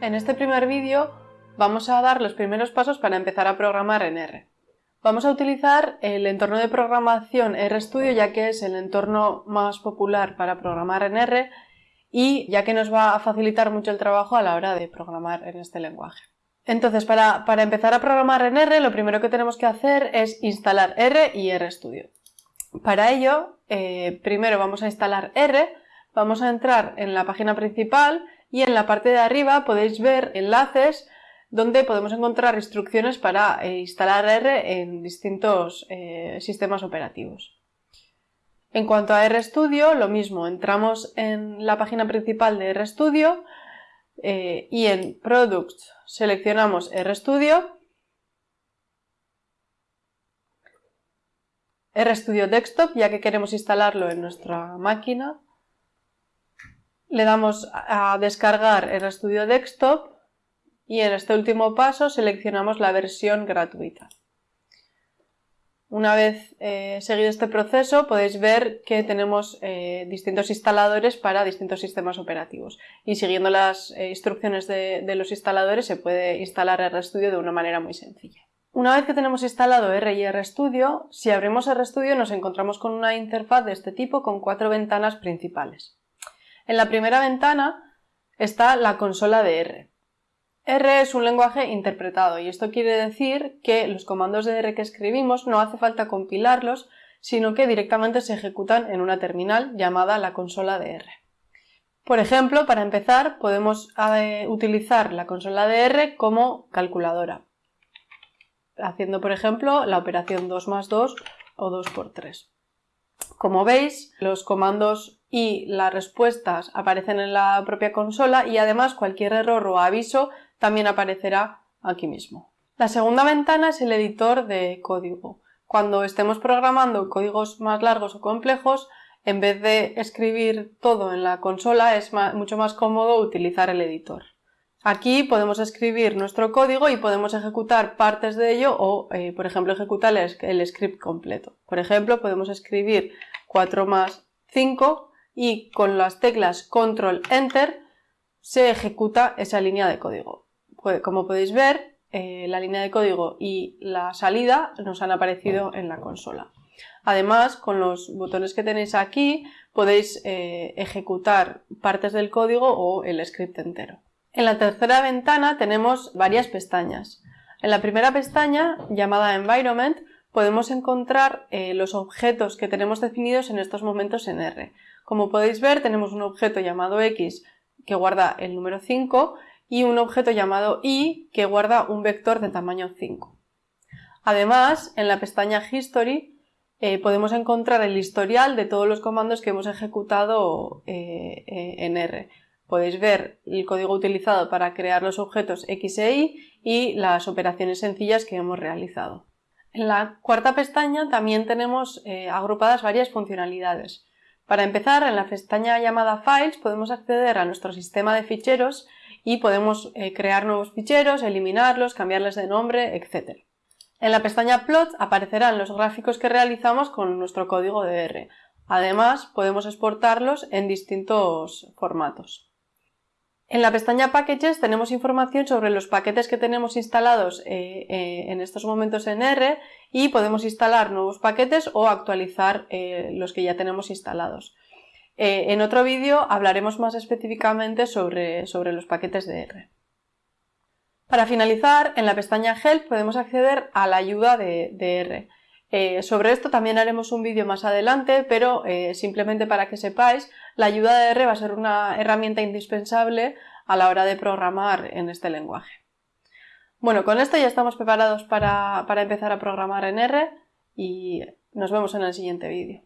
En este primer vídeo vamos a dar los primeros pasos para empezar a programar en R. Vamos a utilizar el entorno de programación RStudio ya que es el entorno más popular para programar en R y ya que nos va a facilitar mucho el trabajo a la hora de programar en este lenguaje. Entonces, para, empezar a programar en R, lo primero que tenemos que hacer es instalar R y RStudio. Para ello, eh, primero vamos a instalar R, vamos a entrar en la página principal y en la parte de arriba podéis ver enlaces donde podemos encontrar instrucciones para eh, instalar R en distintos eh, sistemas operativos. En cuanto a RStudio, lo mismo, entramos en la página principal de RStudio eh, y en Products seleccionamos RStudio, RStudio Desktop, ya que queremos instalarlo en nuestra máquina, le damos a descargar RStudio Desktop y en este último paso seleccionamos la versión gratuita. Una vez eh, seguido este proceso podéis ver que tenemos eh, distintos instaladores para distintos sistemas operativos y siguiendo las eh, instrucciones de, de, los instaladores se puede instalar RStudio de una manera muy sencilla. Una vez que tenemos instalado R y RStudio, si abrimos RStudio nos encontramos con una interfaz de este tipo con cuatro ventanas principales. En la primera ventana está la consola de R. R es un lenguaje interpretado y esto quiere decir que los comandos de R que escribimos no hace falta compilarlos, sino que directamente se ejecutan en una terminal llamada la consola de R. Por ejemplo, para empezar, podemos eh, utilizar la consola de R como calculadora, haciendo, por ejemplo, la operación 2 más 2 o 2 por 3. Como veis, los comandos y las respuestas aparecen en la propia consola y además cualquier error o aviso también aparecerá aquí mismo. La segunda ventana es el editor de código. Cuando estemos programando códigos más largos o complejos, en vez de escribir todo en la consola, es mucho más cómodo utilizar el editor. Aquí podemos escribir nuestro código y podemos ejecutar partes de ello o, eh, por ejemplo, ejecutar el, script completo. Por ejemplo, podemos escribir 4 más 5 y con las teclas Control Enter se ejecuta esa línea de código. Pues, como podéis ver, eh, la línea de código y la salida nos han aparecido en la consola. Además, con los botones que tenéis aquí podéis eh, ejecutar partes del código o el script entero. En la tercera ventana tenemos varias pestañas. En la primera pestaña, llamada Environment, podemos encontrar eh, los objetos que tenemos definidos en estos momentos en R. Como podéis ver, tenemos un objeto llamado X que guarda el número 5 y un objeto llamado i que guarda un vector de tamaño 5. Además, en la pestaña History eh, podemos encontrar el historial de todos los comandos que hemos ejecutado eh, en R. Podéis ver el código utilizado para crear los objetos X e Y y las operaciones sencillas que hemos realizado. En la cuarta pestaña también tenemos agrupadas varias funcionalidades. Para empezar, en la pestaña llamada Files podemos acceder a nuestro sistema de ficheros y podemos eh, crear nuevos ficheros, eliminarlos, cambiarles de nombre, etc. En la pestaña Plot aparecerán los gráficos que realizamos con nuestro código de R. Además, podemos exportarlos en distintos formatos. En la pestaña Packages tenemos información sobre los paquetes que tenemos instalados eh, eh, en estos momentos en R y podemos instalar nuevos paquetes o actualizar los que ya tenemos instalados. Eh, en otro vídeo hablaremos más específicamente sobre, los paquetes de R. Para finalizar, en la pestaña Help podemos acceder a la ayuda de, R. Eh, sobre esto también haremos un vídeo más adelante, pero eh, simplemente para que sepáis, la ayuda de R va a ser una herramienta indispensable a la hora de programar en este lenguaje. Bueno, con esto ya estamos preparados para empezar a programar en R y nos vemos en el siguiente vídeo.